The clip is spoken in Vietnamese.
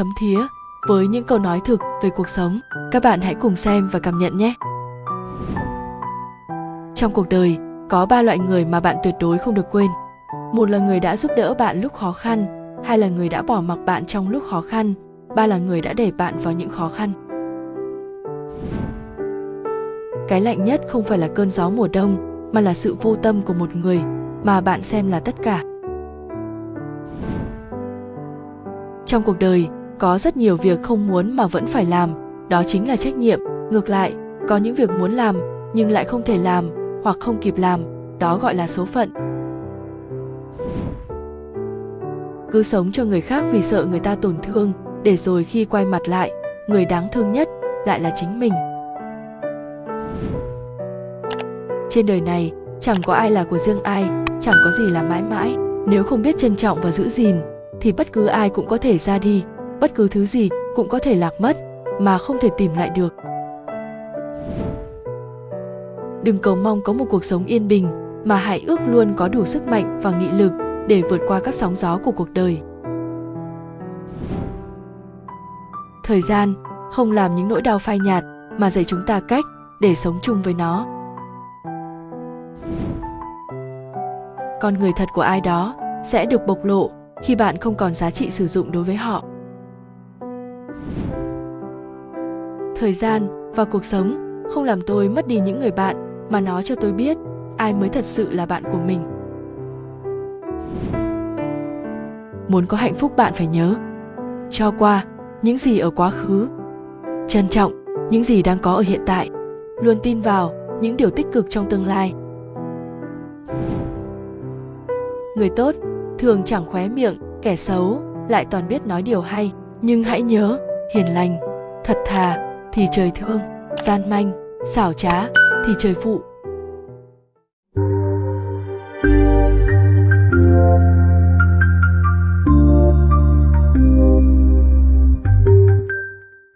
thấm thía với những câu nói thực về cuộc sống. Các bạn hãy cùng xem và cảm nhận nhé. Trong cuộc đời, có ba loại người mà bạn tuyệt đối không được quên. Một là người đã giúp đỡ bạn lúc khó khăn, hai là người đã bỏ mặc bạn trong lúc khó khăn, ba là người đã để bạn vào những khó khăn. Cái lạnh nhất không phải là cơn gió mùa đông, mà là sự vô tâm của một người mà bạn xem là tất cả. Trong cuộc đời, có rất nhiều việc không muốn mà vẫn phải làm, đó chính là trách nhiệm. Ngược lại, có những việc muốn làm nhưng lại không thể làm hoặc không kịp làm, đó gọi là số phận. Cứ sống cho người khác vì sợ người ta tổn thương, để rồi khi quay mặt lại, người đáng thương nhất lại là chính mình. Trên đời này, chẳng có ai là của riêng ai, chẳng có gì là mãi mãi. Nếu không biết trân trọng và giữ gìn, thì bất cứ ai cũng có thể ra đi, bất cứ thứ gì cũng có thể lạc mất mà không thể tìm lại được. Đừng cầu mong có một cuộc sống yên bình, mà hãy ước luôn có đủ sức mạnh và nghị lực để vượt qua các sóng gió của cuộc đời. Thời gian không làm những nỗi đau phai nhạt mà dạy chúng ta cách để sống chung với nó. Con người thật của ai đó sẽ được bộc lộ khi bạn không còn giá trị sử dụng đối với họ. Thời gian và cuộc sống, không làm tôi mất đi những người bạn mà nó cho tôi biết ai mới thật sự là bạn của mình. Muốn có hạnh phúc bạn phải nhớ, cho qua những gì ở quá khứ. Trân trọng những gì đang có ở hiện tại, luôn tin vào những điều tích cực trong tương lai. Người tốt thường chẳng khóe miệng, kẻ xấu lại toàn biết nói điều hay. Nhưng hãy nhớ, hiền lành, thật thà thì trời thương gian manh xảo trá thì trời phụ.